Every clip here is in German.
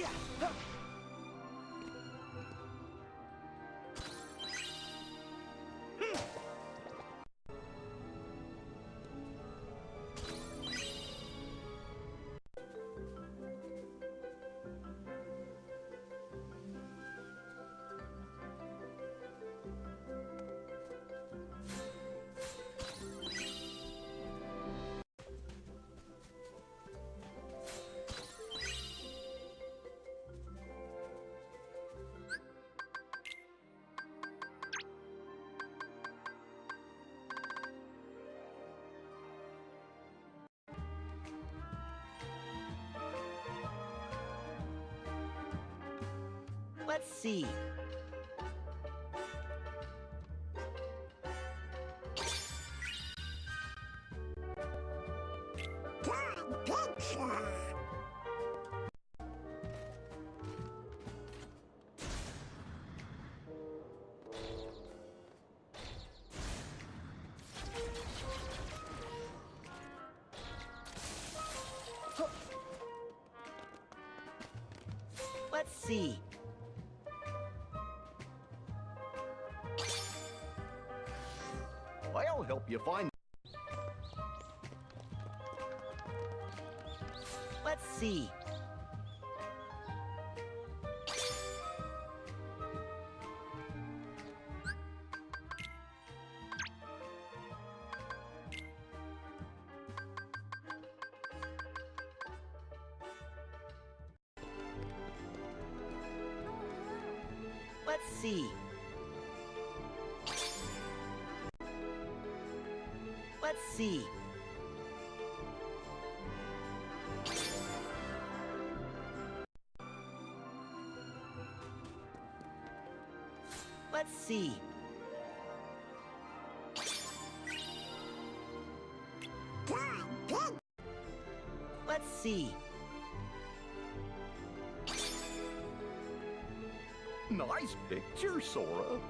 Yeah. Let's see. Let's see. You find. Let's see. Let's see. Let's see. Nice picture, Sora.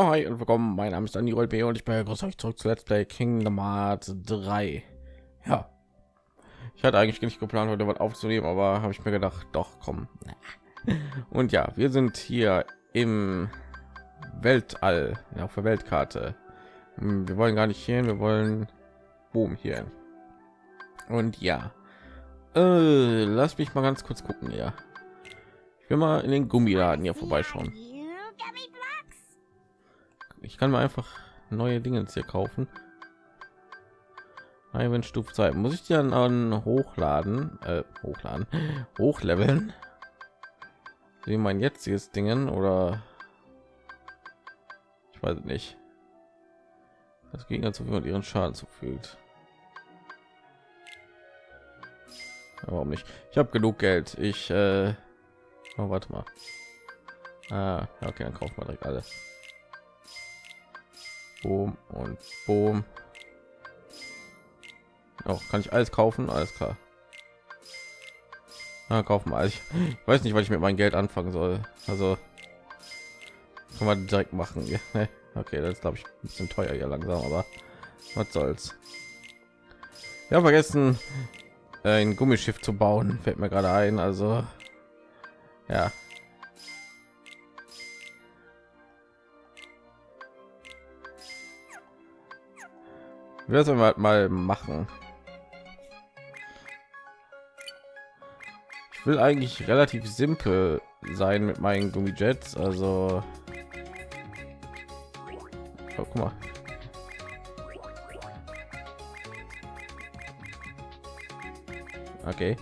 Ja, hi und willkommen. Mein Name ist Dani B und ich begrüße euch zurück zu Let's Play Kingdom Hearts 3. Ja, ich hatte eigentlich nicht geplant, heute was aufzunehmen, aber habe ich mir gedacht, doch, komm. Und ja, wir sind hier im Weltall, ja, auf der Weltkarte. Hm, Wir wollen gar nicht hier, wir wollen boom hier. Und ja, äh, lass mich mal ganz kurz gucken, ja. Ich will mal in den Gummiladen hier vorbeischauen. Ich kann mir einfach neue Dinge jetzt hier kaufen. Stufe 2 muss ich die dann an hochladen, äh, hochladen, hochleveln. Wie mein jetziges Dingen oder ich weiß nicht. Das Gegner zu viel ihren Schaden zufügt. Warum nicht? Ich habe genug Geld. Ich äh, oh, warte mal. Ah, okay, dann kauft man direkt alles. Boom und Boom. Auch kann ich alles kaufen, alles klar. Na, kaufen wir. Ich weiß nicht, was ich mit meinem Geld anfangen soll. Also kann man direkt machen. Ja? Okay, das glaube ich ein bisschen teuer hier langsam, aber was soll's. Ja, vergessen äh, ein Gummischiff zu bauen, fällt mir gerade ein. Also ja, wir sollen wir mal machen. Ich will eigentlich relativ simpel sein mit meinen Gummijets, also oh, guck mal. Okay.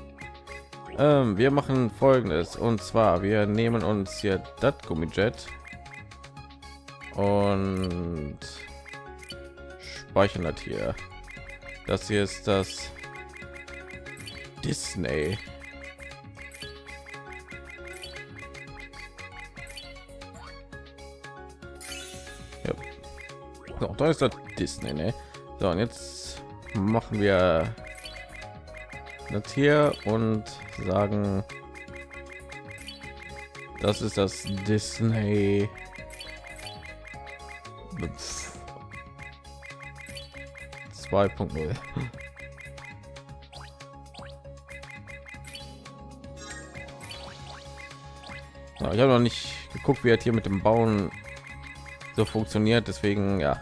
Ähm, wir machen folgendes und zwar wir nehmen uns hier das Gummijet und speichern das hier. Das hier ist das Disney. Ja. So, da ist das Disney, ne? So, und jetzt machen wir das hier und sagen, das ist das Disney 2.0. Ja, ich habe noch nicht geguckt, wie er hier mit dem Bauen so funktioniert. Deswegen ja,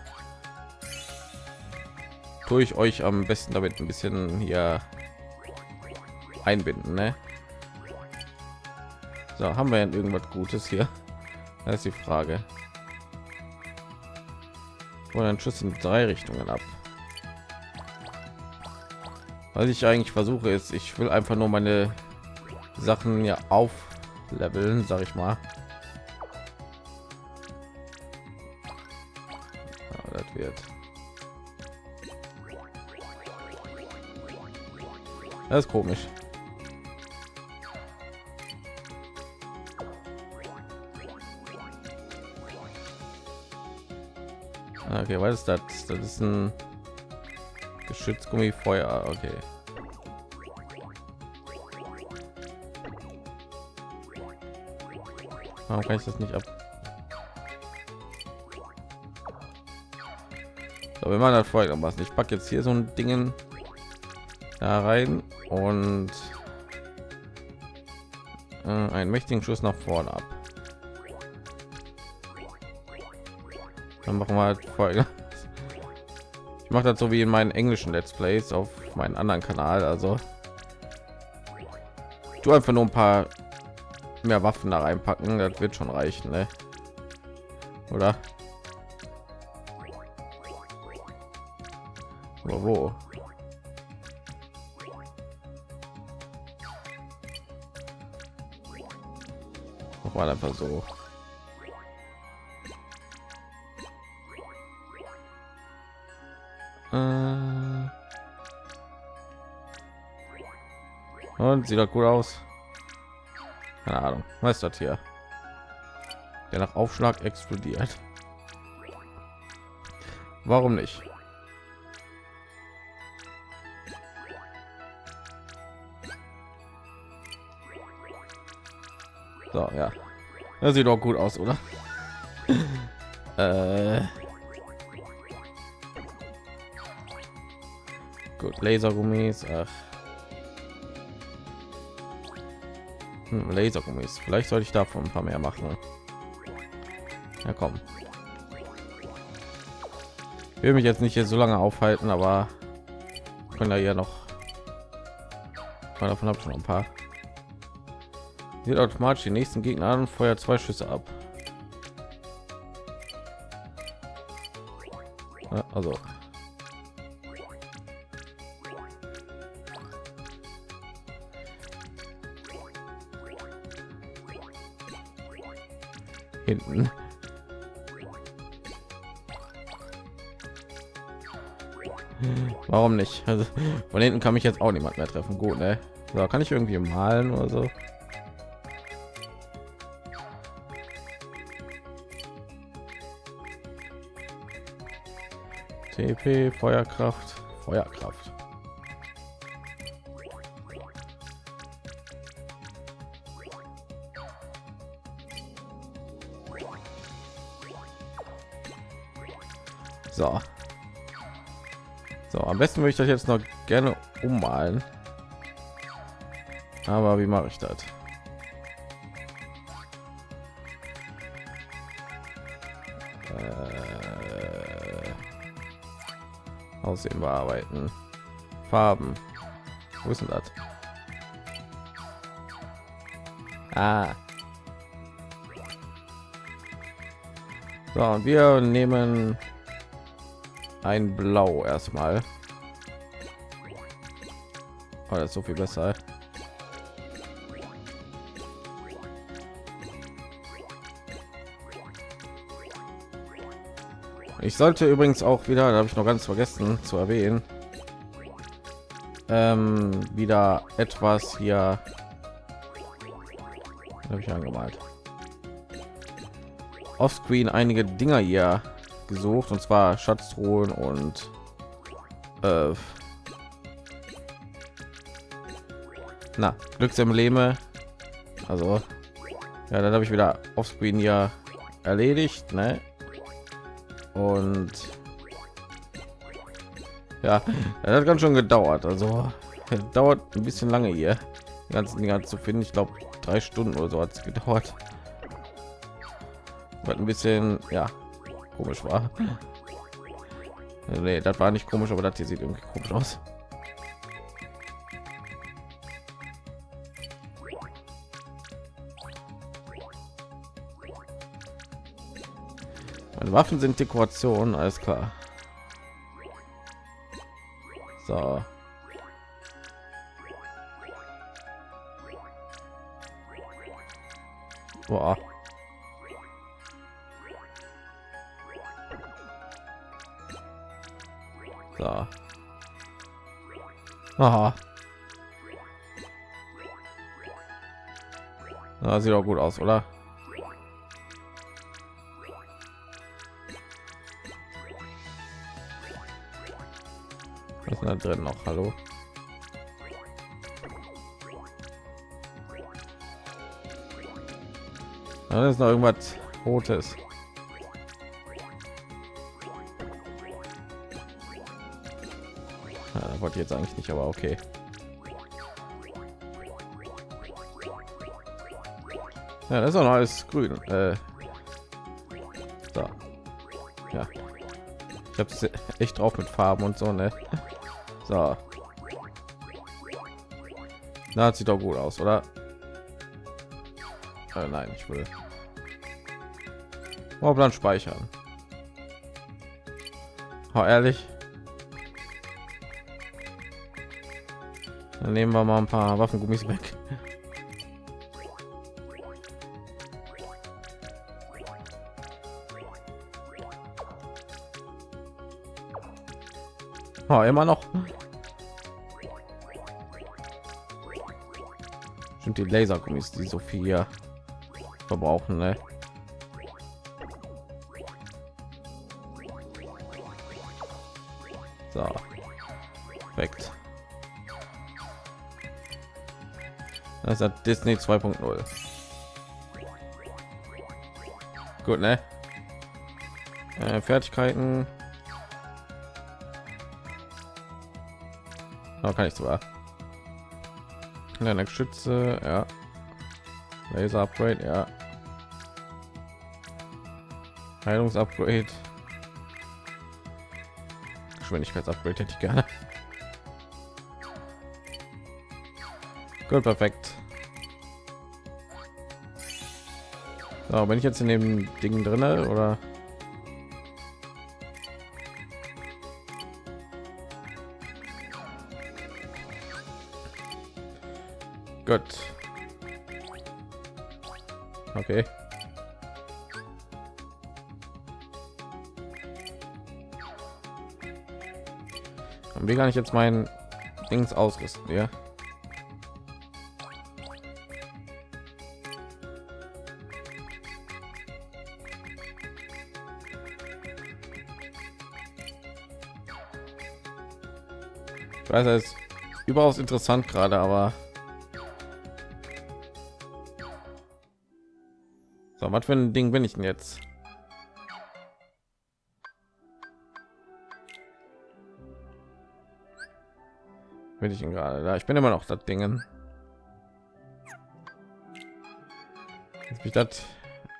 tue ich euch am besten damit ein bisschen hier einbinden. Ne? So, haben wir irgendwas Gutes hier? Das ist die Frage. Ein Schuss in drei Richtungen ab. Was ich eigentlich versuche ist, ich will einfach nur meine Sachen ja auf leveln, sag ich mal. Ja, das wird. Das ist komisch. Okay, was ist das? Das ist ein Geschützgummi Feuer. Okay. Warum kann ich das nicht ab? So, wir machen das folgendermaßen. Ich packe jetzt hier so ein Dingen da rein und äh, einen mächtigen Schuss nach vorne ab. Dann machen wir halt Folge. Mache das so wie in meinen englischen Let's Plays auf meinen anderen Kanal. Also du einfach nur ein paar mehr Waffen da reinpacken, das wird schon reichen, ne? oder? Aber wo? War einfach so. Sieht doch gut aus. Keine Ahnung. Was ist das hier? Der nach Aufschlag explodiert. Warum nicht? So, ja. Das sieht doch gut aus, oder? äh gut, Lasergummis. Ach. Hm, Lasergummis. Vielleicht sollte ich davon ein paar mehr machen. Ja, komm. Ich will mich jetzt nicht hier so lange aufhalten, aber können da ja noch. Davon habe ich schon ein paar. Sieht automatisch die nächsten Gegner an und feuert zwei Schüsse ab. Also hinten. Warum nicht? Also von hinten kann mich jetzt auch niemand mehr treffen. Gut, ne? So, kann ich irgendwie malen oder so? TP, Feuerkraft, Feuerkraft. Am besten würde ich das jetzt noch gerne ummalen. Aber wie mache ich das? Äh, Aussehen bearbeiten. Farben. Wo ist denn das? Ah. So, und wir nehmen ein Blau erstmal. Oh, das ist so viel besser. ich sollte übrigens auch wieder, da habe ich noch ganz vergessen zu erwähnen, ähm, wieder etwas hier habe ich angemalt. Offscreen einige Dinger hier gesucht und zwar Schatztruhen und äh, na Glücksembleme. Also ja, dann habe ich wieder Offscreen ja erledigt, ne? Und ja, das hat ganz schon gedauert. Also dauert ein bisschen lange hier, die ganzen Dinger zu finden. Ich glaube, drei Stunden oder so hat es gedauert. Was ein bisschen ja komisch war. Nee, das war nicht komisch, aber das hier sieht irgendwie komisch aus. Meine Waffen sind Dekoration, alles klar. So. Boah. So. Aha. Na, sieht auch gut aus, oder? Da drin noch? Hallo? Da ist noch irgendwas Rotes. Ja, wollte jetzt eigentlich nicht, aber okay. Ja, das ist auch noch alles grün. Äh, so. Ja. Ich habe echt drauf mit Farben und so, ne? So. Na, sieht doch gut aus, oder? Äh, nein, ich will. Dann speichern. Oh, ehrlich. Dann nehmen wir mal ein paar Waffengummis weg. Oh, immer noch. Sind die Lasergummis, die so viel verbrauchen, ne? So. Perfekt. Das hat Disney 2.0. Gut, ne? Äh, Fertigkeiten. Da kann ich sogar. Eine Schütze, ja. Laser Upgrade, ja. Heilungsupgrade. Geschwindigkeitsupgrade hätte ich gerne. Gut, perfekt. So, bin ich jetzt in dem Ding drinne oder? Gut. Okay. Und wie kann ich jetzt mein Dings ausrüsten, ja? Ich weiß, es ist überaus interessant gerade, aber was für ein Ding bin ich denn jetzt? Bin ich gerade da? Ich bin immer noch das Dingen. Jetzt ich das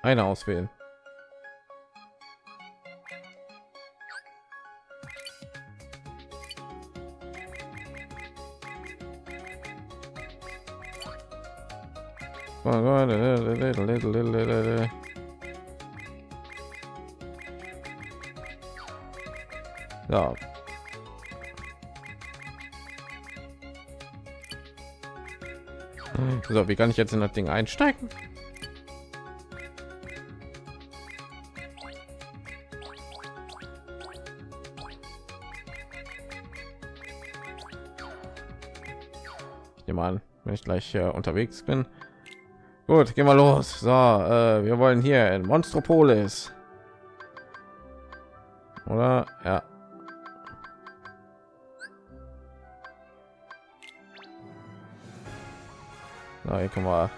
eine auswählen. darf. So, wie kann ich jetzt in das Ding einsteigen? Jemand, wenn ich gleich äh, unterwegs bin. Gut, gehen wir los. So, äh, wir wollen hier in Monstropolis. Oder? Ja. Na, hier können wir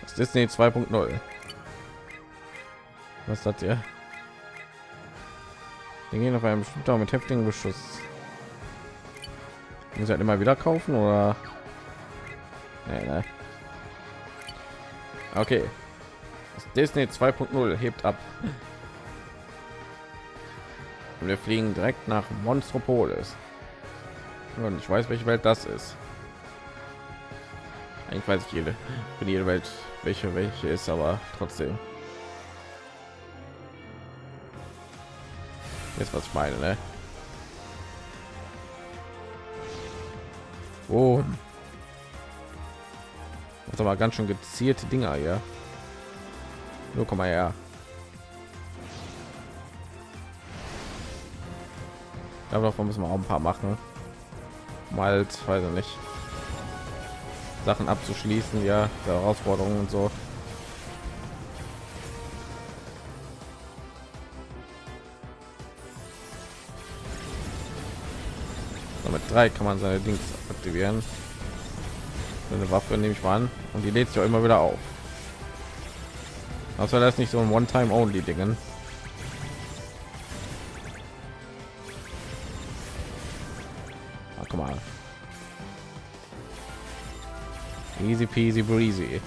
das Disney 2.0. Was hat ihr? Wir gehen auf einem Shooter mit heftigem Beschuss. Muss halt immer wieder kaufen oder? Nee, nee. Okay. Das Disney 2.0 hebt ab. Und wir fliegen direkt nach Monstropolis. Und ich weiß, welche Welt das ist. Eigentlich weiß ich jede, für jede Welt, welche welche ist, aber trotzdem. Jetzt was ich meine, ne? Oh. Das aber ganz schön gezielte Dinger hier. Nur komm mal her. Davon müssen wir auch ein paar machen. Mal, weiß ich nicht. Sachen abzuschließen, ja, Herausforderungen und so. Damit drei kann man seine Dings aktivieren. Eine Waffe nehme ich mal an und die lädt sich auch immer wieder auf. Also das nicht so ein One-Time-Only-Dingen. Peasy breezy.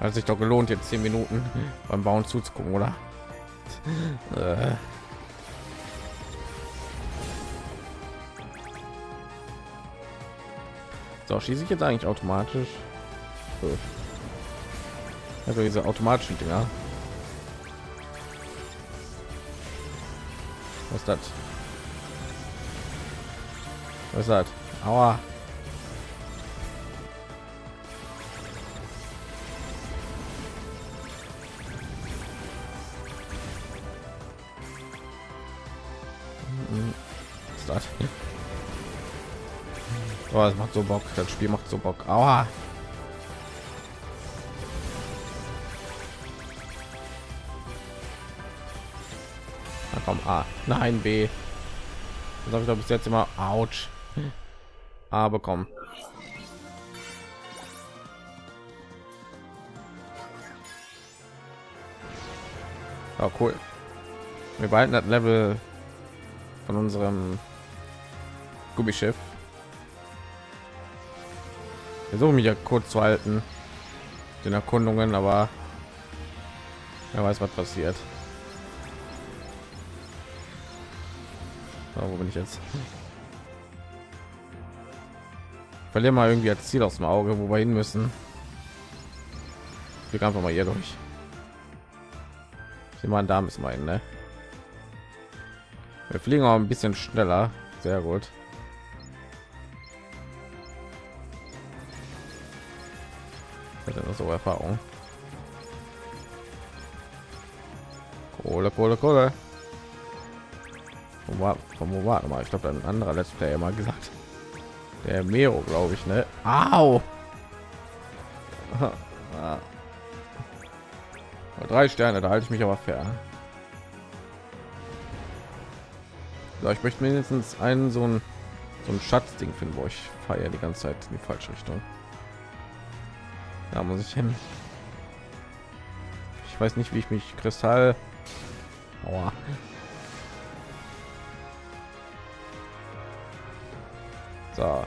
Hat sich doch gelohnt, jetzt zehn Minuten beim Bauen zuzugucken, oder? Äh. So, schieße ich jetzt eigentlich automatisch? Also diese automatischen Dinger. Was das? Was das? Oh, das macht so Bock. Das Spiel macht so Bock. Aua. Na komm, A. Nein, B. Das habe ich doch bis jetzt immer. Autsch. A bekommen. Oh, cool. Wir behalten das Level von unserem Gummischiff. Versuche mich ja kurz zu halten, den Erkundungen, aber wer weiß, was passiert. So, wo bin ich jetzt? Verliere mal irgendwie als Ziel aus dem Auge, wo wir hin müssen. Ich einfach mal hier durch. Sie mal da müssen wir hin, ne? Wir fliegen auch ein bisschen schneller. Sehr gut. Erfahrung. Kohle, Kohle, Kohle. Wo war, wo war mal? Ich glaube, ein anderer Let's Player mal gesagt. Der Mero, glaube ich, ne? Au! Drei Sterne, da halte ich mich aber fair. So, ich möchte mindestens einen so ein so ein Schatzding finden, wo ich feiere die ganze Zeit in die falsche Richtung. Da muss ich hin. Ich weiß nicht, wie ich mich Kristall. Aua. So.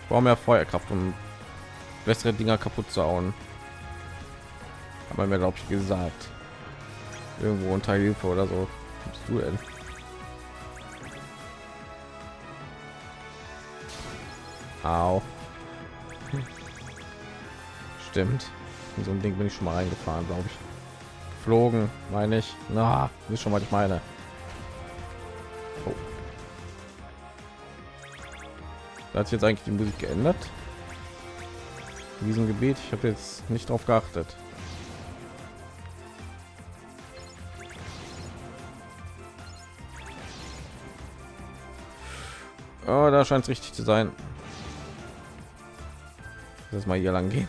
Ich brauche mehr Feuerkraft, um bessere Dinger kaputt zu hauen. Aber mir glaube ich gesagt. Irgendwo unter Hilfe oder so. Was du denn? Au. Stimmt. In so ein Ding bin ich schon mal reingefahren, glaube ich. Flogen, meine ich. Na, ist schon mal ich meine. Oh. Da hat sich jetzt eigentlich die Musik geändert. In diesem Gebiet, ich habe jetzt nicht darauf geachtet. Oh, da scheint es richtig zu sein. Lass mal hier lang gehen.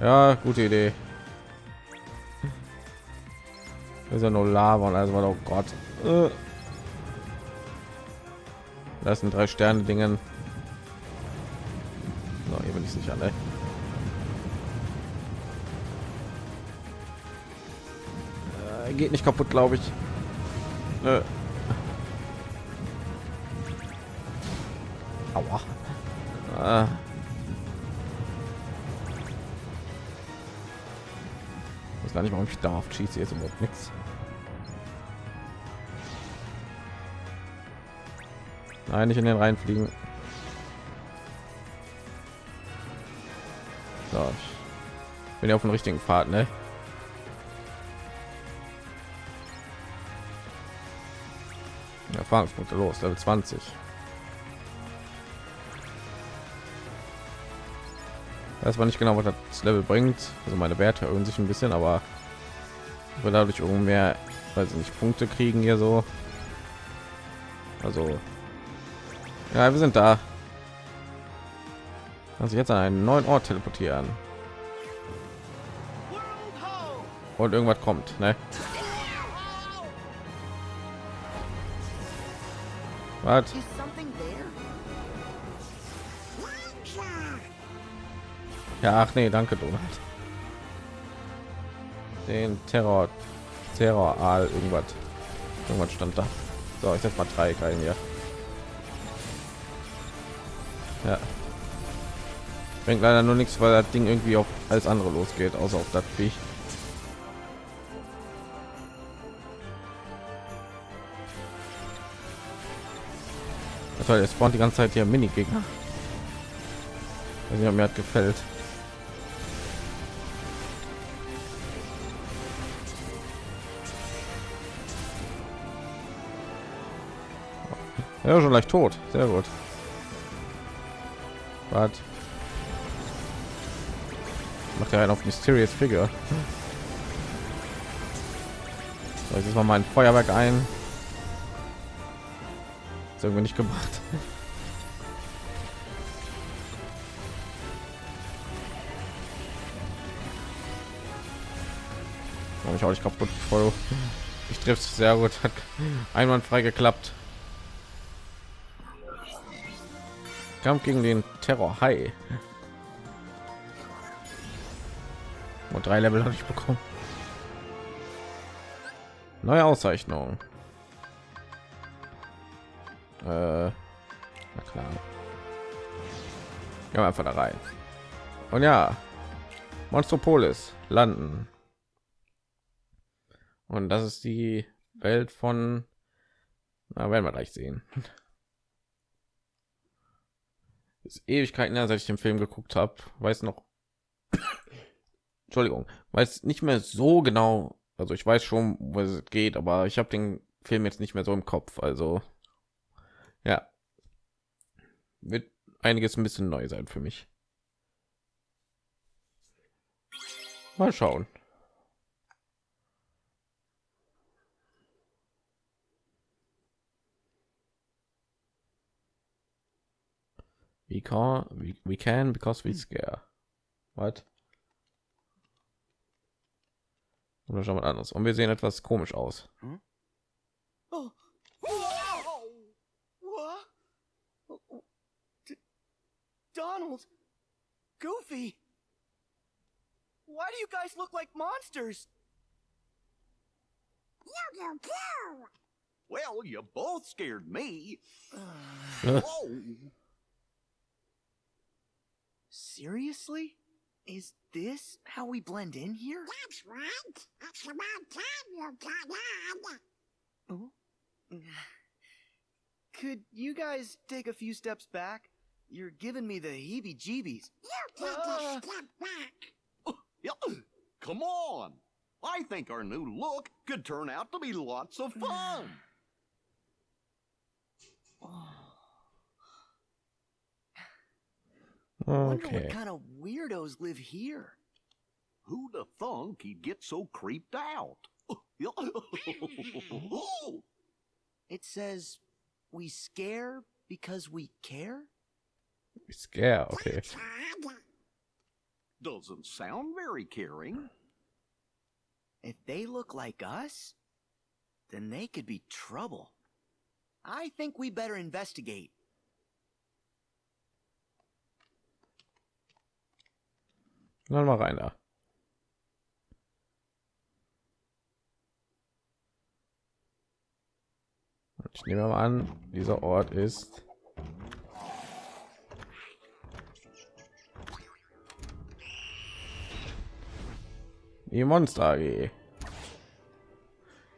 Ja, gute Idee. Das ist ja nur Lava und also oh Gott. Äh. Das sind drei Sterne Dingen. So, hier bin ich sicher, ne? Äh, geht nicht kaputt, glaube ich. Nö. Aua. Ah. Weiß gar nicht, warum ich darf. Schieße jetzt überhaupt nichts. Nein, nicht in den Reihen fliegen. So, ich bin ja auf dem richtigen Pfad, ne? Erfahrungspunkte los, Level 20. Weiß nicht genau, was das Level bringt. Also meine Werte erhöhen sich ein bisschen, aber wir dadurch irgendwie mehr, weil sie nicht Punkte kriegen hier so. Also ja, wir sind da. Also jetzt an einen neuen Ort teleportieren. Und irgendwas kommt, ne? Was? Ja, ach nee, danke, Donald. Den Terror, Terror, Aal, irgendwas. Irgendwas stand da. So, ich setze mal drei rein hier. Ja. Bringt leider nur nichts, weil das Ding irgendwie auf alles andere losgeht, außer auf das Viech. Das war jetzt spawnt die ganze Zeit hier Mini-Gegner. Ob mir hat gefällt. Ja, schon leicht tot. Sehr gut. Was? Macht er einen auf Mysterious Figure. So, jetzt mal mein Feuerwerk ein. Ist irgendwie nicht gemacht. Ich auch nicht kaputt. Ich trifft sehr gut. Hat einwandfrei geklappt. Kampf gegen den Terror Hai. Und drei Level habe ich bekommen. Neue Auszeichnung. Äh, na klar. Ja, einfach da rein. Und ja, Monstropolis landen. Und das ist die Welt von, na, werden wir gleich sehen. Ist Ewigkeiten her, seit ich den Film geguckt habe. Weiß noch, Entschuldigung, weiß nicht mehr so genau. Also ich weiß schon, wo es geht, aber ich habe den Film jetzt nicht mehr so im Kopf. Also ja, wird einiges ein bisschen neu sein für mich. Mal schauen. We can, we, we can because we scare. What? Oder schon mal anderes. Und wir sehen etwas komisch aus. Oh. D- Donald, Goofy. Why do you guys look like monsters? Well, you both scared me. Oh, Seriously? Is this how we blend in here? That's right. It's about time you got on. Oh. Could you guys take a few steps back? You're giving me the heebie-jeebies. You take Ah. a step back. Come on. I think our new look could turn out to be lots of fun. Wonder Okay. what kind of weirdos live here. Who'd have thunk he'd get so creeped out? It says we scare because we care? We scare, okay. Doesn't sound very caring. If they look like us, then they could be trouble. I think we better investigate. Dann mal rein da. Ich nehme mal an, dieser Ort ist die Monster AG.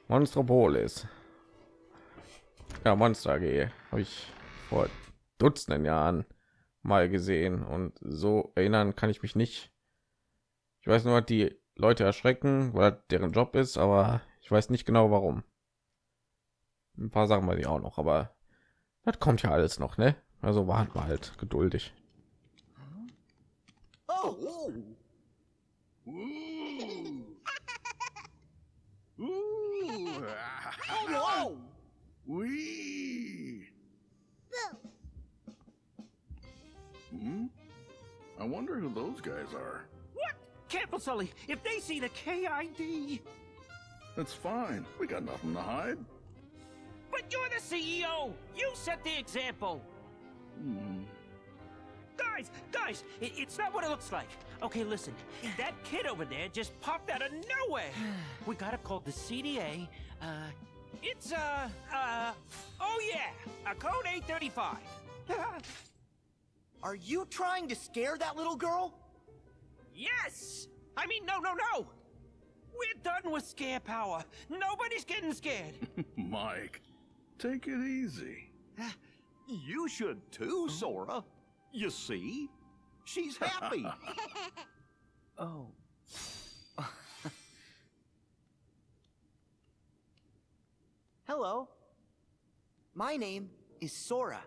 Monstropolis. Ja, Monster AG habe ich vor Dutzenden Jahren mal gesehen und so erinnern kann ich mich nicht. Ich weiß nur, die Leute erschrecken, weil deren Job ist, aber ich weiß nicht genau warum. Ein paar Sachen weiß ich auch noch, aber das kommt ja alles noch, ne? Also warten wir halt geduldig. Hmm? I wonder who those guys are. What? Careful, Sully. If they see the KID. That's fine. We got nothing to hide. But you're the CEO. You set the example. Hmm. Guys, guys, it, it's not what it looks like. Okay, listen. That kid over there just popped out of nowhere. We gotta call the CDA. Uh, it's, uh, uh, oh yeah, a code 835. Are you trying to scare that little girl? Yes! I mean, no, no, no! We're done with scare power. Nobody's getting scared. Mike, take it easy. You should too, Sora. You see? She's happy. Oh. Hello. My name is Sora.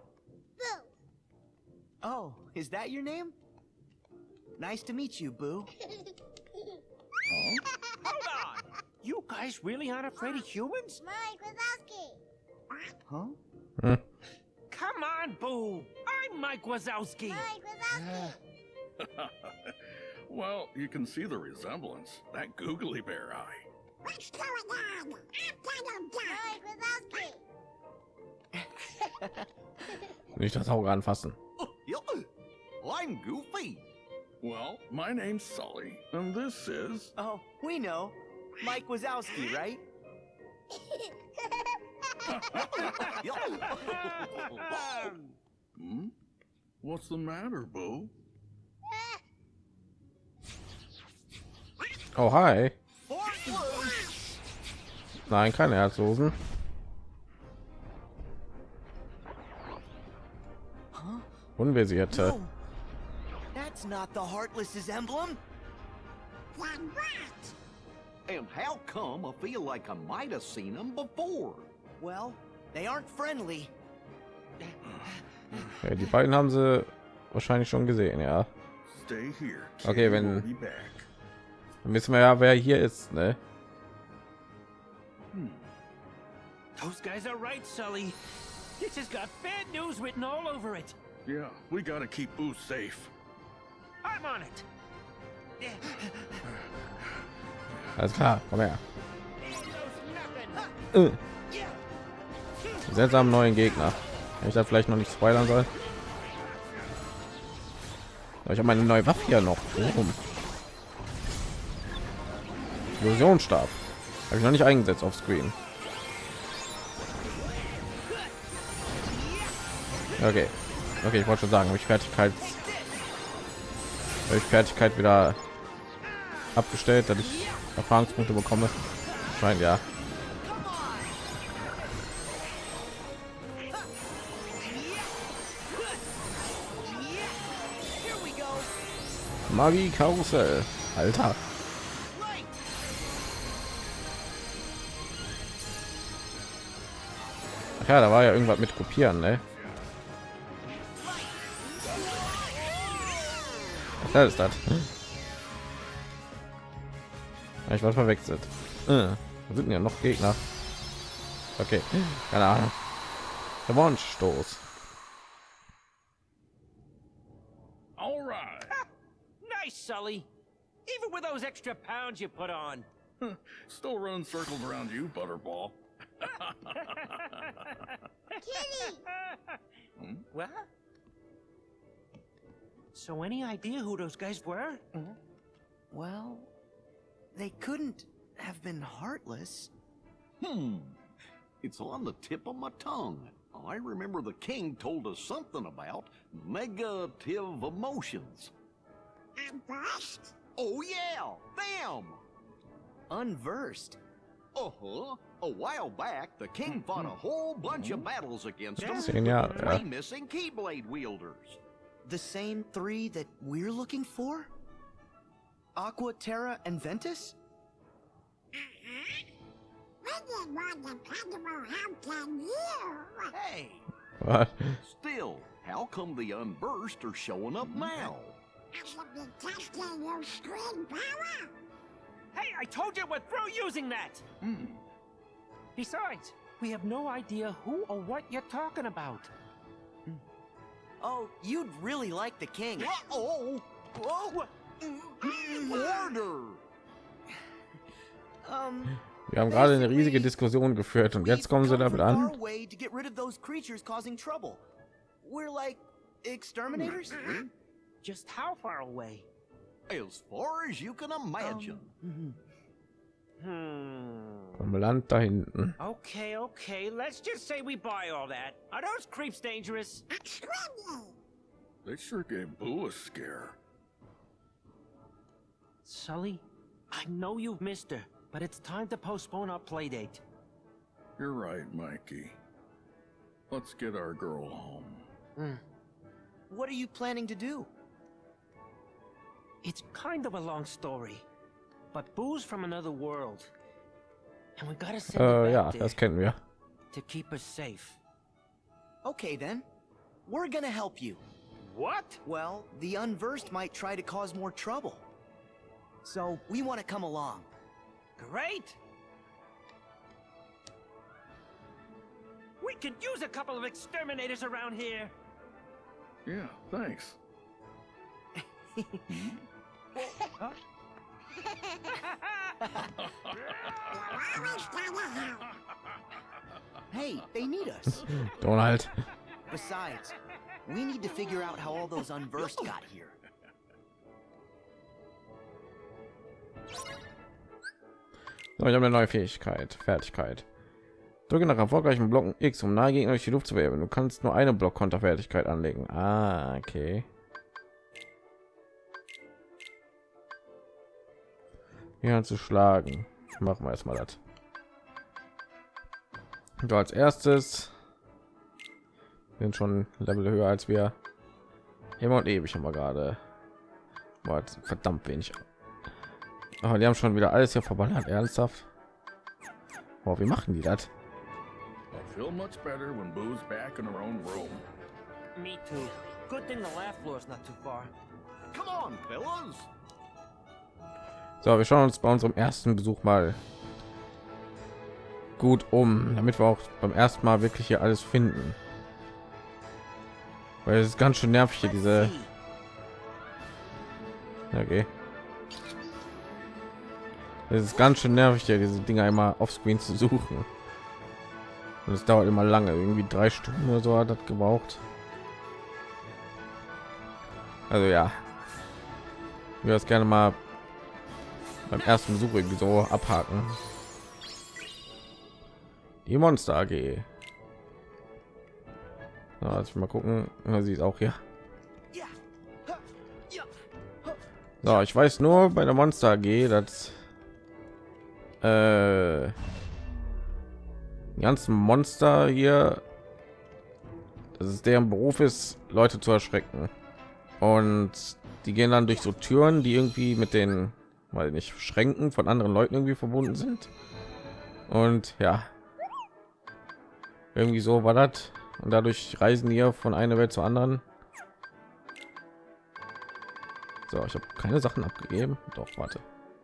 Boo. Oh, is that your name? Nice to meet you, Boo. Hold on! You guys really aren't afraid of humans? Mike Wazowski. Huh? Hmm. Come on, Boo! I'm Mike Wazowski! Mike Wazowski. well, you can see the resemblance. That googly bear eye. What's going on? I'm Mike Wazowski. Nicht das Auge anfassen. I'm Goofy. Well, my name's Sully, and this is. Oh, we know. Mike Wazowski, right? Hmm? What's the matter, Boo? Oh hi. Nein, keine Herzlosen. Unversierte. No. That's not the Heartless's emblem. Then what? And how come I feel like I might have seen them before? Well, they aren't friendly. Ja, die beiden haben sie wahrscheinlich schon gesehen, ja. Stay here. Okay, Kitty wenn- will. Dann wissen wir ja, wer hier ist, ne? Hmm. Those guys are right, Sully. This has got bad news written all over it. Yeah, we gotta keep Boo safe. Alles klar, komm her. Äh. Seltsamen neuen Gegner. Wenn ich da vielleicht noch nicht spoilern soll. Aber ich habe meine neue Waffe hier noch. Warum? Illusionsstab. Habe ich noch nicht eingesetzt auf Screen. Okay. Okay, ich wollte schon sagen, habe ich Fertigkeit habe ich Fertigkeit wieder abgestellt, dass ich Erfahrungspunkte bekomme. Scheint ja. Magie Karussell. Alter. Ja, da war ja irgendwas mit kopieren, ne? Das ist das. Ich war verwechselt. Äh, da sind ja noch Gegner. Okay, keine Ahnung. Revanche-Stoß. All right. Nice, Sully. Even with those extra pounds you put on. Still running circles around you, Butterball. Kitty! What? So any idea who those guys were? Well, they couldn't have been heartless. Hmm. It's on the tip of my tongue. I remember the king told us something about negative emotions. I'm. Oh, yeah, them! Unversed. Uh-huh. A while back, the king fought a whole bunch of battles against them. Zehn Jahre, Three missing Keyblade wielders. The same three that we're looking for? Aqua, Terra, and Ventus? We didn't want dependable help from you. Hey, What? still, how come the unversed are showing up now? I should be testing your screen power. Hey, I told you we're through using that! Hmm. Besides, we have no idea who or what you're talking about. Oh, you'd really like the king. Uh-oh! Whoa! Order! Um, Wir haben gerade eine riesige Diskussion geführt und jetzt we've kommen sie come damit from far an. away to get rid of those creatures causing trouble. We're like exterminators? Just how far away? As far as you can imagine. Mhm. Hmm. Vom Land da hinten. Okay, okay. Let's just say we buy all that. Are those creeps dangerous? They sure gave Boo a scare. Sully, I know you've missed her, but it's time to postpone our play date. You're right, Mikey. Let's get our girl home. Hmm. What are you planning to do? It's kind of a long story, but Boo's from another world. And we gotta send her ja, back there das kennen wir. to keep us safe. Okay then. We're gonna help you. What? Well, the unversed might try to cause more trouble. So, we want to come along. Great! We could use a couple of exterminators around here. Yeah, thanks. Hmm? Hey, they need us. Donald. Besides, we need to figure out how all those unversed got here. So, ich habe eine neue Fähigkeit, Fertigkeit. Drücke nach erfolgreichen Blocken X, um nahe Gegner durch die Luft zu werfen. Du kannst nur eine Block-Konterfertigkeit anlegen. Ah, okay. Ja, zu schlagen. Machen wir erstmal das. So, als erstes sind schon Level höher als wir. Immer und ewig haben wir gerade. Verdammt wenig. Aber die haben schon wieder alles hier verballert. Ernsthaft? Boah, wie machen die das? I'll feel much better when Boo's back in her own room. Me too. Good thing the laugh floor's not too far. Come on, fellas! So, wir schauen uns bei unserem ersten Besuch mal gut um, damit wir auch beim ersten Mal wirklich hier alles finden. Weil es ist ganz schön nervig hier diese. Okay. Es ist ganz schön nervig hier diese Dinge einmal auf Screen zu suchen. Und es dauert immer lange, irgendwie drei Stunden oder so hat das gebraucht. Also ja, ich würde das gerne mal beim ersten Besuch irgendwie so abhaken. Die Monster AG. So, lass ich mal gucken. Ja, sie ist auch hier. So, ich weiß nur bei der Monster AG, dass äh, die ganzen Monster hier, dass es deren Beruf ist, Leute zu erschrecken. Und die gehen dann durch so Türen, die irgendwie mit den, weil nicht Schränken von anderen Leuten irgendwie verbunden sind. Und ja, irgendwie so war das. Und dadurch reisen hier von einer Welt zur anderen. So, ich habe keine Sachen abgegeben. Doch, warte.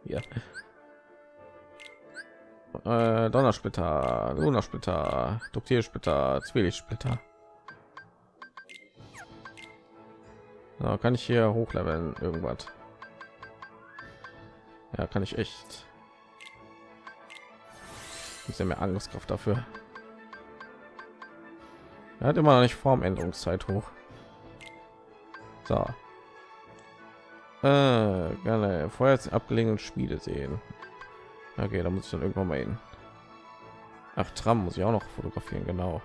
Hier. Äh, Donnersplitter, Lunarsplitter, Duktiersplitter, Zwielichtssplitter. So, kann ich hier hochleveln irgendwas? Ja, kann ich echt. Ist ja mehr Angriffskraft dafür. Er hat immer noch nicht Formänderungszeit hoch. So. Äh, gerne vorher jetzt abgelegenen Spiele sehen. Okay, da muss ich dann irgendwann mal hin. Ach, Tram muss ich auch noch fotografieren, genau.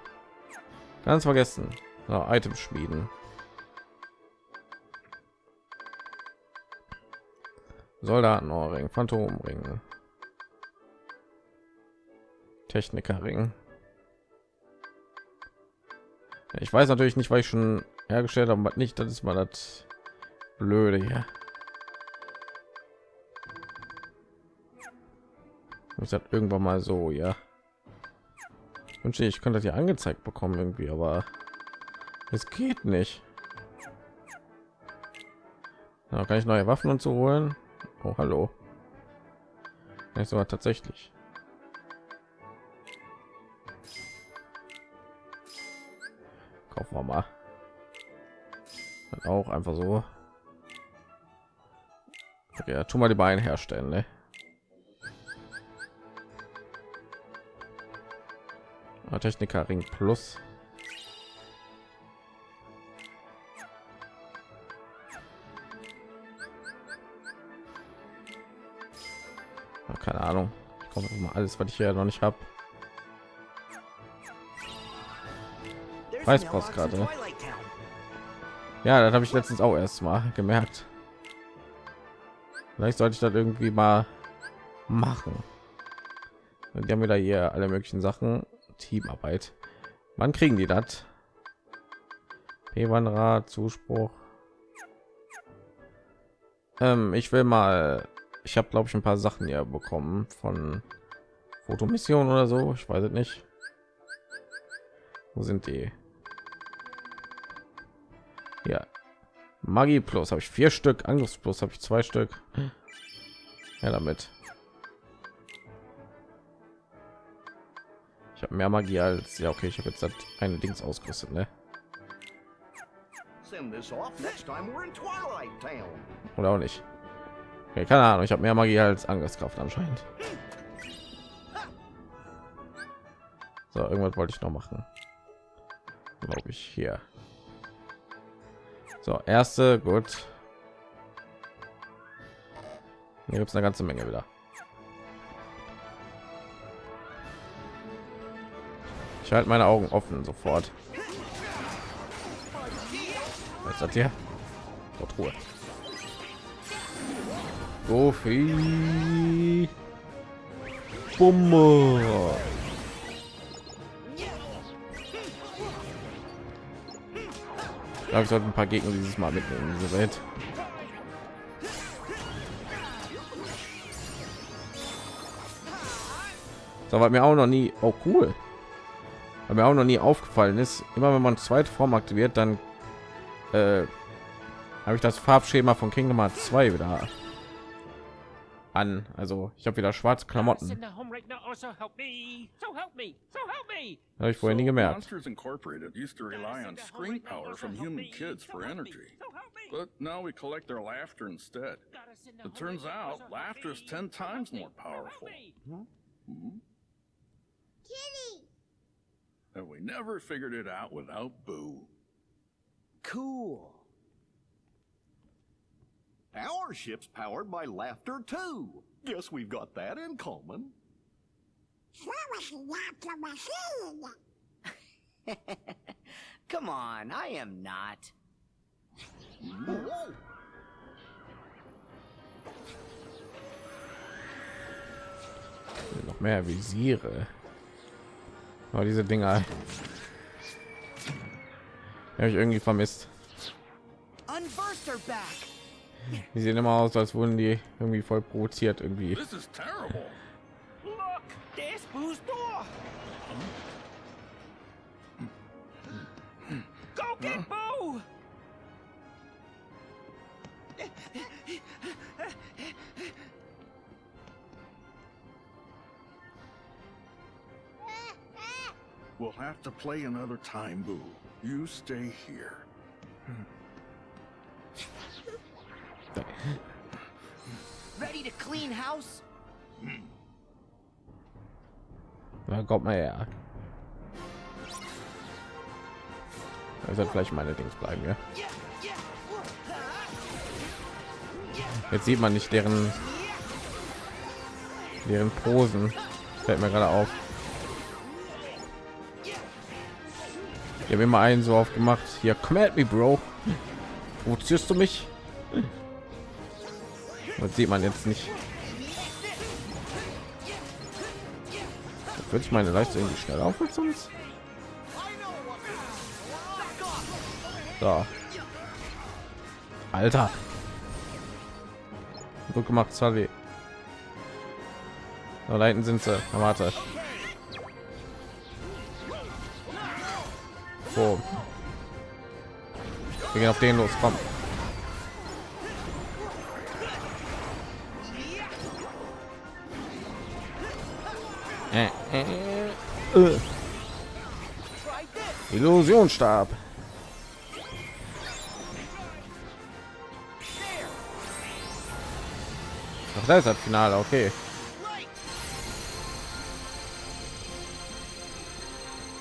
Ganz vergessen. So, Items schmieden. Soldatenohrring, Phantomring, Technikerring. Ich weiß natürlich nicht, weil ich schon hergestellt habe, was nicht. Das ist mal das Blöde hier. Ich sag irgendwann mal so, ja. Ich wünschte, ich könnte das hier angezeigt bekommen irgendwie, aber es geht nicht. Ja, kann ich neue Waffen und so holen? Oh, hallo. Nicht so tatsächlich. Kaufen wir mal. Dann auch einfach so. Okay, ja, tu mal die Beine herstellen, ne? Ah, Techniker Ring Plus. Keine Ahnung. Ich mal alles, was ich hier noch nicht habe. In ne? Ja, das habe ich letztens auch erst mal gemerkt. Vielleicht sollte ich das irgendwie mal machen. Und die haben wieder hier alle möglichen Sachen. Teamarbeit. Wann kriegen die das? P-Wandrad, Zuspruch. Ähm, ich will mal. Ich habe glaube ich ein paar Sachen hier bekommen von Fotomission oder so. Ich weiß es nicht. Wo sind die? Ja, Magie Plus habe ich vier Stück, Angriffs Plus habe ich zwei Stück. Ja, damit. Ich habe mehr Magie als ja okay. Ich habe jetzt das eine Dings ausgerüstet, ne? Oder auch nicht. Okay, keine Ahnung. Ich habe mehr Magie als Angriffskraft anscheinend. So, irgendwas wollte ich noch machen. Glaube ich hier. So, erste, gut. Hier gibt es eine ganze Menge wieder. Ich halte meine Augen offen sofort. Was ist das hier? Dort Ruhe. Goofy. Bumme. Ich glaube, ich sollte ein paar Gegner dieses Mal mitnehmen in diese Welt. So, was mir auch noch nie, oh cool, was mir auch noch nie aufgefallen ist, immer wenn man zweite Form aktiviert, dann äh, habe ich das Farbschema von Kingdom Hearts 2 wieder an. Also ich habe wieder schwarze Klamotten. Send her home right now, or so help me. So help me. So help me. Habe ich vorher nie So, gemerkt. Monsters Incorporated used to rely on screen power from human kids for energy, So help me. but now we collect their laughter instead. Gotta send her It home turns right now, or out so help laughter is me. 10 So help times me. more So help powerful. me. Kitty! And we never figured it out without Boo. Cool. Our ship's powered by laughter too. Guess we've got that in common. So was the laughter machine! Come on, I am not. noch mehr Visiere. Aber diese Dinger habe ich irgendwie vermisst. Unversed are back. Die sehen immer aus, als wurden die irgendwie voll provoziert irgendwie. This is terrible. Look, there's Boo's door. Go get Boo. We'll have to play another time, Boo. You stay here. Ready to clean house? Na, kommt mal her. Wird vielleicht meine Dings bleiben, ja. Jetzt sieht man nicht deren deren Posen. Fällt mir gerade auf. Ich habe immer einen so aufgemacht. Hier, come at me, Bro. Provozierst du mich? Das sieht man jetzt nicht. Würde ich meine Leistung irgendwie schnell auf als sonst? So. Alter. Gut gemacht, Sully. So, da hinten sind sie. Na, warte. So. Wir gehen auf den los, komm. Äh, äh, äh. Ach, da ist das Finale, okay.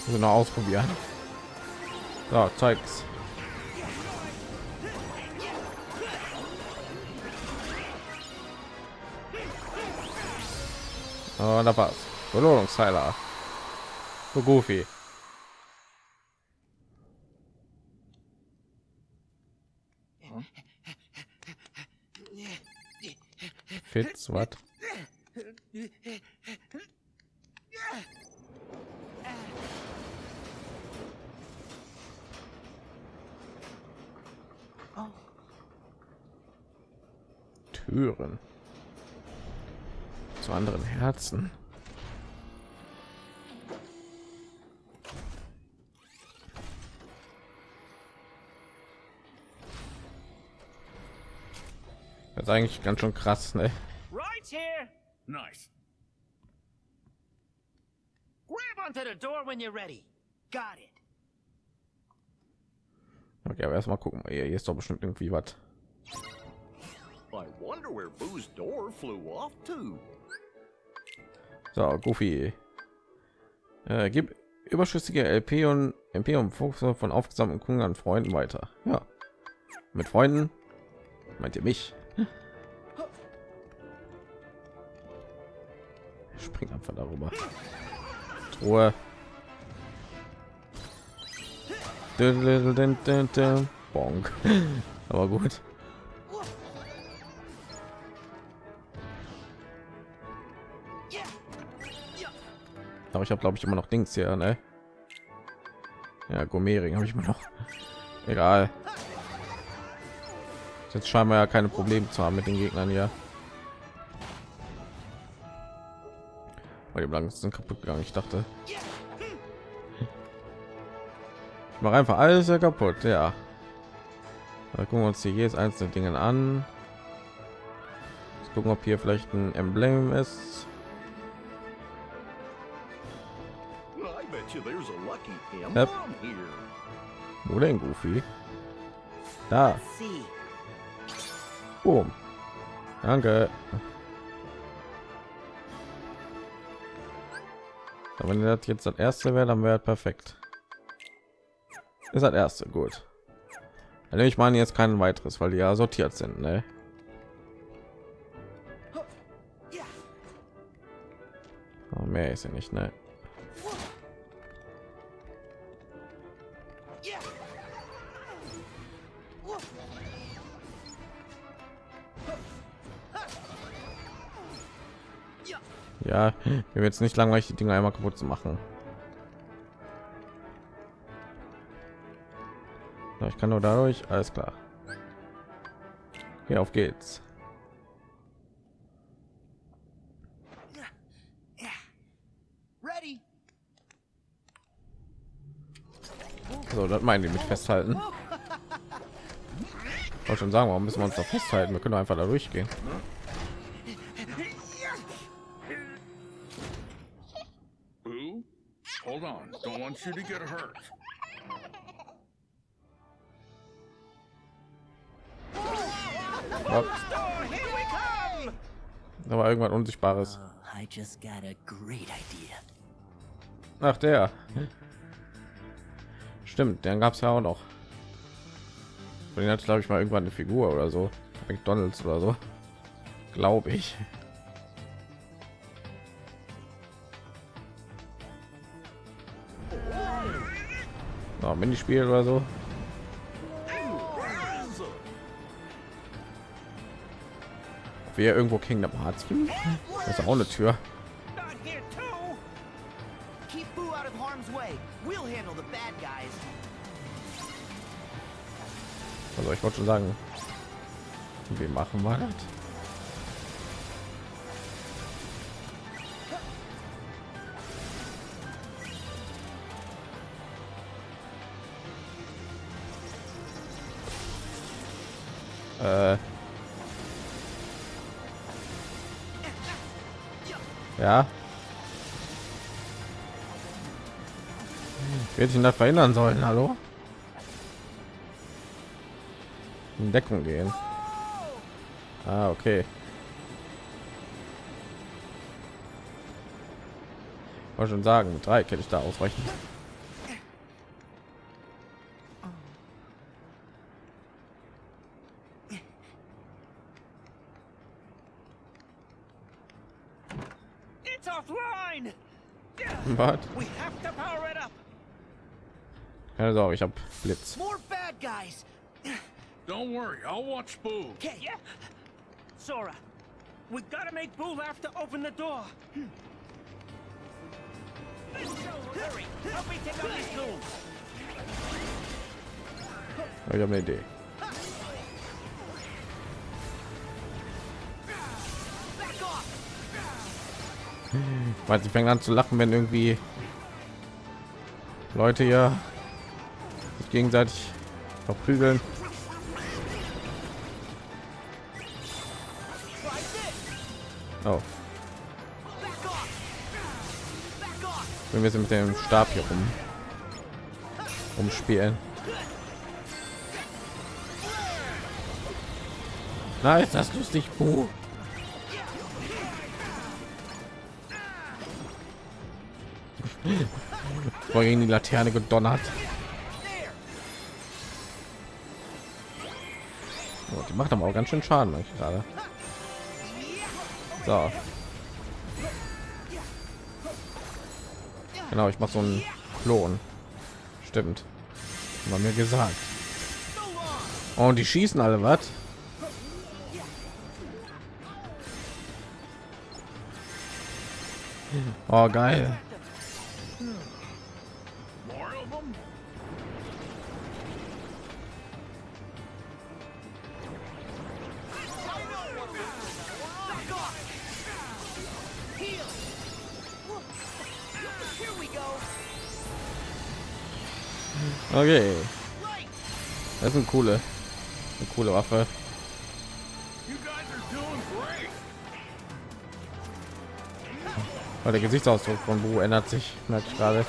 Also noch ausprobieren. So, zeig's. Oh, da war's. Belohnungsteiler. Für Goofy. Fitz, was? Türen zu anderen Herzen. Ist eigentlich ganz schön krass, ne? Right here. Nice. Grab onto the door when you're ready. Got it. Okay, aber erstmal gucken. Hier, ist doch bestimmt irgendwie was. I wonder where Boo's door flew off to. So, Goofy. Äh, gib überschüssige LP und MP und Fokus von aufgesammelten Kunden an Freunden weiter. Ja. Mit Freunden meint ihr mich? Spring einfach darüber. Truhe. Bonk. Aber gut. Aber ich habe glaube ich immer noch Dings hier, ne? Ja, Gourmetring habe ich immer noch. Egal. Jetzt scheinen wir ja keine Probleme zu haben mit den Gegnern hier. Weil die Blanken sind kaputt gegangen. Ich dachte, ich mache einfach alles kaputt. Ja. Da gucken wir uns hier jedes einzelne Dinge an. Jetzt gucken, ob hier vielleicht ein Emblem ist. I bet you there's a lucky emblem Yep. here. Wo denn, Goofy? Da. Boom. Danke. Aber wenn das jetzt das erste wäre, dann wäre perfekt. Ist das erste gut. Dann nehme ich meine jetzt kein weiteres, weil die ja sortiert sind, ne? Oh, mehr ist ja nicht, ne? Ja, wird jetzt nicht langweilig, die Dinge einmal kaputt zu machen. Ja, ich kann nur dadurch, alles klar. Hier auf geht's. So, das meinen die mit festhalten. Ich wollte schon sagen, warum müssen wir uns da festhalten? Wir können einfach da durchgehen. You to get hurt. Oh, here we come! Da war irgendwas Unsichtbares. Oh, I just got a great idea. Ach, der. Stimmt, den gab es ja auch noch. Von den hat glaube ich mal irgendwann eine Figur oder so. McDonalds oder so. Glaube ich. Minispiel oder so. Wir irgendwo Kingdom Hearts? Das ist auch eine Tür. Also ich wollte schon sagen, wie machen wir das? Ja. Wird ich das verhindern sollen? Hallo? in Deckung gehen. Ah, okay. Wollte schon sagen, mit drei kann ich da ausweichen. Was? We have to power it up! Keine Sorge, ich habe Blitz. More bad guys. Don't worry, I'll watch Boo. Okay, yeah. Sora, we gotta make Boo have to open the door. Hurry, help me take out these goons. Ich habe eine Idee. Weil sie fängt an zu lachen, wenn irgendwie Leute sich gegenseitig verprügeln. Oh, wenn wir sie mit dem Stab hier rum umspielen. Na, ist das lustig, Buh. Vor gegen die Laterne gedonnert. Oh, die macht aber auch ganz schön Schaden ich gerade. So. Genau, ich mache so einen Klon. Stimmt. War mir gesagt. Oh, und die schießen alle was? Oh, geil. Okay, das ist eine coole, eine coole Waffe. Weil der Gesichtsausdruck von Bu ändert sich, merke ich gerade.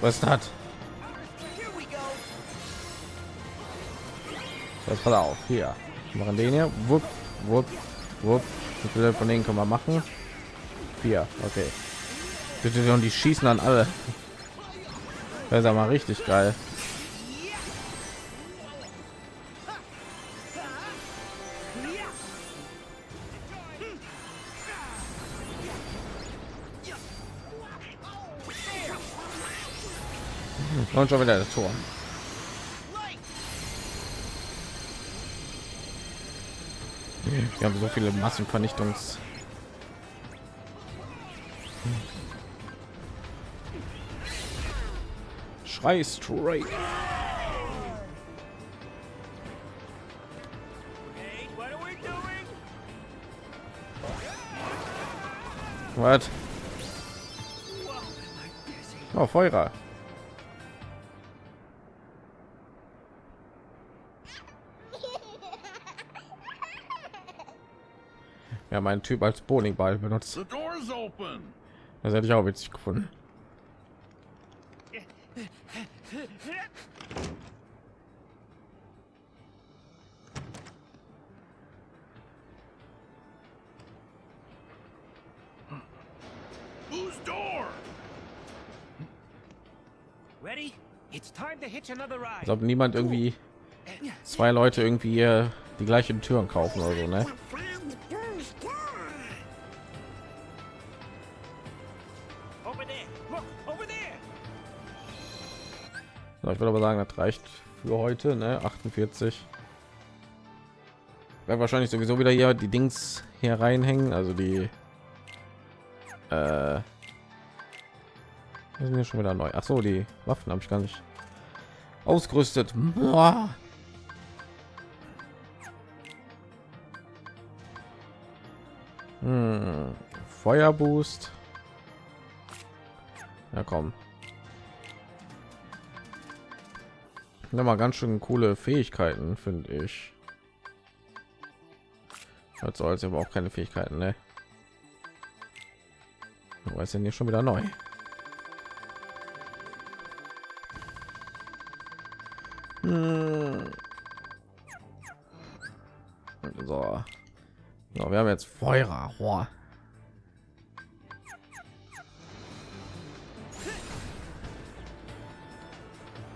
Was ist das? Pass auf, hier. Machen den hier. Wupp, wupp, wupp. Wie viele von denen können wir machen? Vier, okay. Bitte und die schießen an alle. Das ist mal richtig geil. Und schon wieder das Tor. Wir haben so viele Massenvernichtungs. Schrei straight. What? Oh, Feuer. Ja, mein Typ als Bowlingball benutzt. The door's open. Das hätte ich auch witzig gefunden. Whose door? Ready? It's time to hitch another Als ride. ob niemand irgendwie zwei Leute irgendwie die gleichen Türen kaufen oder so, ne? So, ich würde aber sagen, das reicht für heute, ne? 48. Werden wahrscheinlich sowieso wieder hier die Dings hier reinhängen, also die äh, sind ja schon wieder neu. Ach so, die Waffen habe ich gar nicht ausgerüstet. Boah. Hm, Feuerboost. Ja, komm. Ja, mal ganz schön coole Fähigkeiten, finde ich. Hat so als aber auch keine Fähigkeiten, ne? Aber ist denn hier schon wieder neu? Hm. So. so, wir haben jetzt Feuer.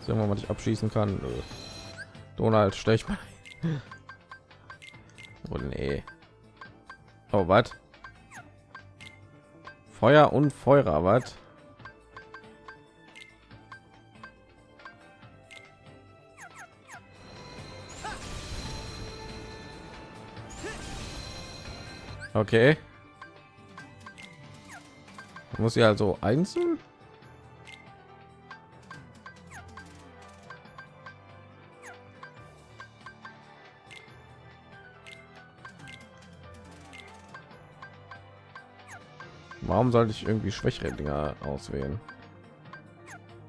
Irgendwann, was ich abschießen kann. Nö. Donald, stech mal. Oh nee. Oh, was? Feuer und Feuer, was? Okay. Muss sie also einzeln? Warum sollte ich irgendwie schwächere Dinger auswählen?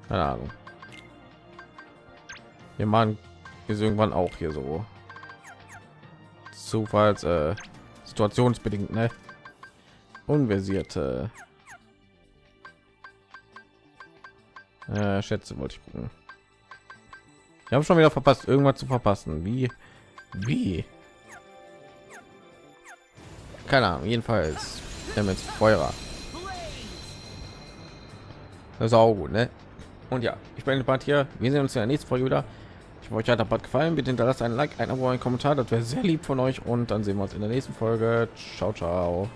Keine Ahnung. Wir machen ist irgendwann auch hier so Zufalls äh, situationsbedingt, ne? Unversierte äh, Schätze wollte ich gucken. Ich habe schon wieder verpasst, irgendwas zu verpassen. Wie? Wie? Keine Ahnung. Jedenfalls, jetzt Feuer. Das ist auch gut, ne? Und ja, ich bin Part hier. Wir sehen uns in der nächsten Folge wieder. Ich hoffe, euch hat der gefallen. Bitte hinterlasst ein Like, ein Abo, einen Kommentar. Das wäre sehr lieb von euch. Und dann sehen wir uns in der nächsten Folge. Ciao, ciao.